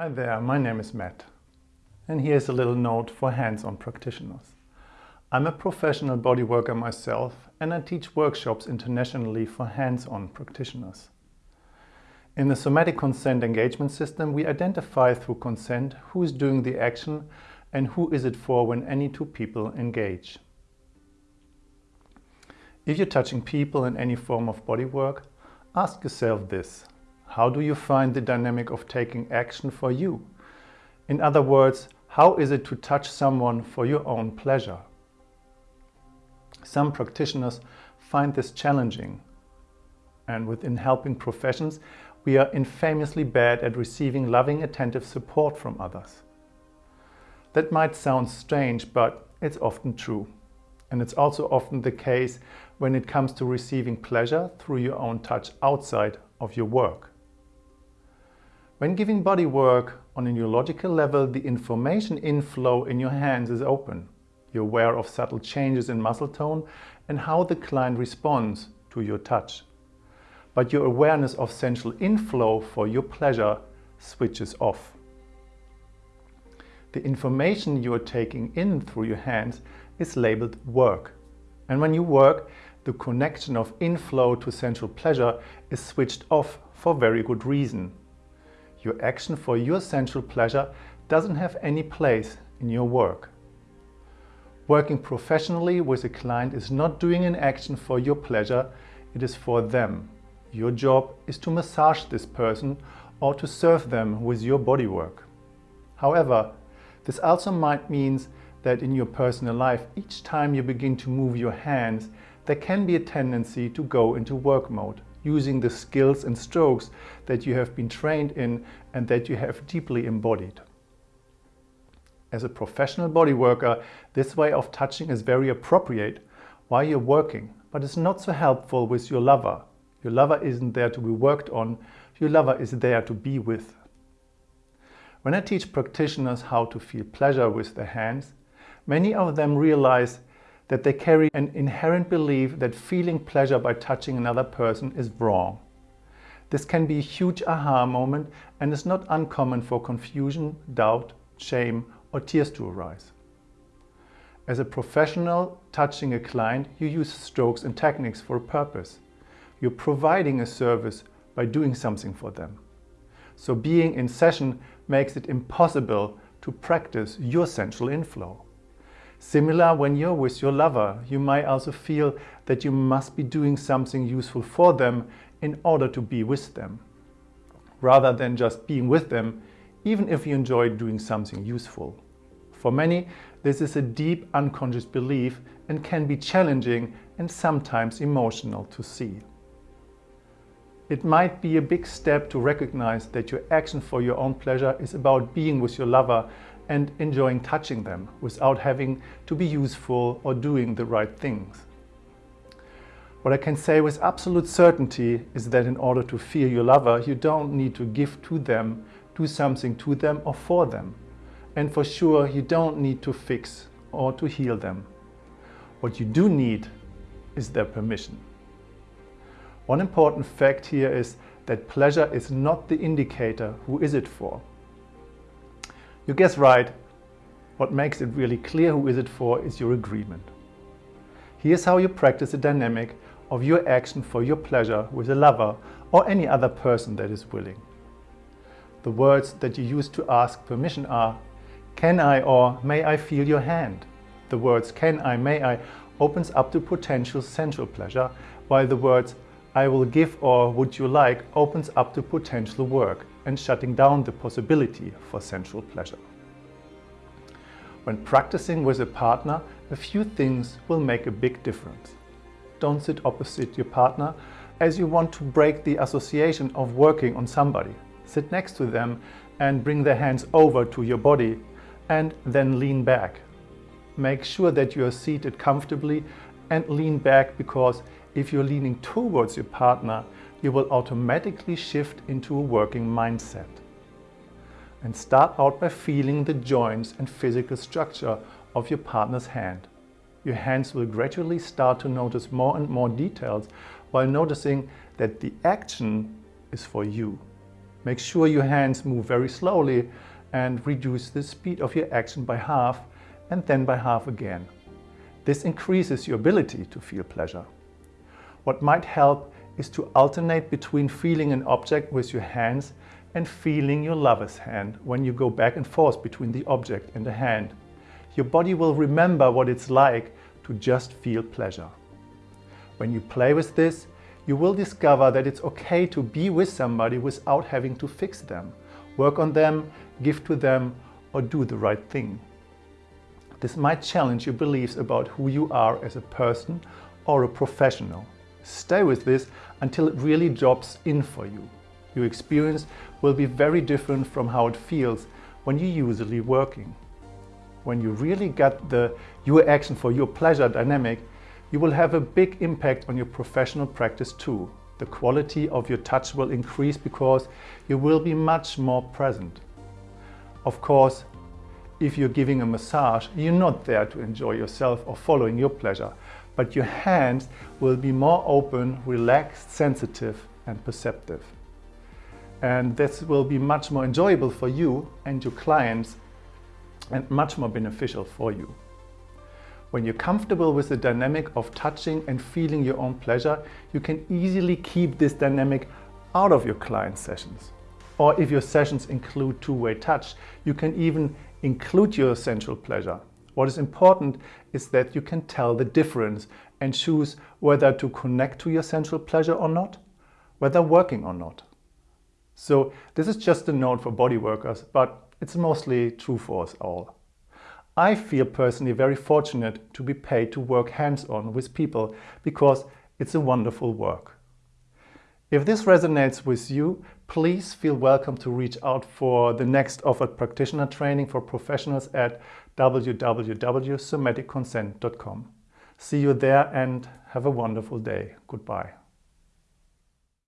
Hi there, my name is Matt. And here's a little note for hands-on practitioners. I'm a professional bodyworker myself and I teach workshops internationally for hands-on practitioners. In the somatic consent engagement system, we identify through consent who is doing the action and who is it for when any two people engage. If you're touching people in any form of bodywork, ask yourself this. How do you find the dynamic of taking action for you? In other words, how is it to touch someone for your own pleasure? Some practitioners find this challenging. And within helping professions, we are infamously bad at receiving loving, attentive support from others. That might sound strange, but it's often true. And it's also often the case when it comes to receiving pleasure through your own touch outside of your work. When giving body work on a neurological level, the information inflow in your hands is open. You're aware of subtle changes in muscle tone and how the client responds to your touch. But your awareness of sensual inflow for your pleasure switches off. The information you are taking in through your hands is labeled work. And when you work, the connection of inflow to sensual pleasure is switched off for very good reason. Your action for your sensual pleasure doesn't have any place in your work. Working professionally with a client is not doing an action for your pleasure, it is for them. Your job is to massage this person or to serve them with your bodywork. However, this also might mean that in your personal life, each time you begin to move your hands, there can be a tendency to go into work mode, using the skills and strokes that you have been trained in and that you have deeply embodied. As a professional body worker, this way of touching is very appropriate while you're working, but it's not so helpful with your lover. Your lover isn't there to be worked on, your lover is there to be with. When I teach practitioners how to feel pleasure with their hands, many of them realize that they carry an inherent belief that feeling pleasure by touching another person is wrong. This can be a huge aha moment and is not uncommon for confusion, doubt, shame or tears to arise. As a professional touching a client, you use strokes and techniques for a purpose. You're providing a service by doing something for them. So being in session makes it impossible to practice your sensual inflow. Similar when you're with your lover, you might also feel that you must be doing something useful for them in order to be with them. Rather than just being with them, even if you enjoy doing something useful. For many, this is a deep unconscious belief and can be challenging and sometimes emotional to see. It might be a big step to recognize that your action for your own pleasure is about being with your lover and enjoying touching them without having to be useful or doing the right things. What I can say with absolute certainty is that in order to feel your lover, you don't need to give to them do something to them or for them. And for sure, you don't need to fix or to heal them. What you do need is their permission. One important fact here is that pleasure is not the indicator who is it for. You guess right, what makes it really clear who is it for is your agreement. Here's how you practice the dynamic of your action for your pleasure with a lover or any other person that is willing. The words that you use to ask permission are can I or may I feel your hand? The words can I, may I opens up to potential sensual pleasure, while the words I will give or would you like opens up to potential work and shutting down the possibility for sensual pleasure. When practicing with a partner, a few things will make a big difference. Don't sit opposite your partner as you want to break the association of working on somebody sit next to them and bring their hands over to your body and then lean back. Make sure that you are seated comfortably and lean back because if you're leaning towards your partner, you will automatically shift into a working mindset. And start out by feeling the joints and physical structure of your partner's hand. Your hands will gradually start to notice more and more details while noticing that the action is for you. Make sure your hands move very slowly and reduce the speed of your action by half and then by half again. This increases your ability to feel pleasure. What might help is to alternate between feeling an object with your hands and feeling your lover's hand when you go back and forth between the object and the hand. Your body will remember what it's like to just feel pleasure. When you play with this, you will discover that it's okay to be with somebody without having to fix them, work on them, give to them, or do the right thing. This might challenge your beliefs about who you are as a person or a professional. Stay with this until it really drops in for you. Your experience will be very different from how it feels when you're usually working. When you really get the your action for your pleasure dynamic, you will have a big impact on your professional practice too. The quality of your touch will increase because you will be much more present. Of course, if you're giving a massage, you're not there to enjoy yourself or following your pleasure, but your hands will be more open, relaxed, sensitive and perceptive. And this will be much more enjoyable for you and your clients and much more beneficial for you. When you're comfortable with the dynamic of touching and feeling your own pleasure, you can easily keep this dynamic out of your client sessions. Or if your sessions include two-way touch, you can even include your sensual pleasure. What is important is that you can tell the difference and choose whether to connect to your sensual pleasure or not, whether working or not. So this is just a note for body workers, but it's mostly true for us all. I feel personally very fortunate to be paid to work hands-on with people because it's a wonderful work. If this resonates with you, please feel welcome to reach out for the next offered practitioner training for professionals at www.somaticconsent.com. See you there and have a wonderful day. Goodbye.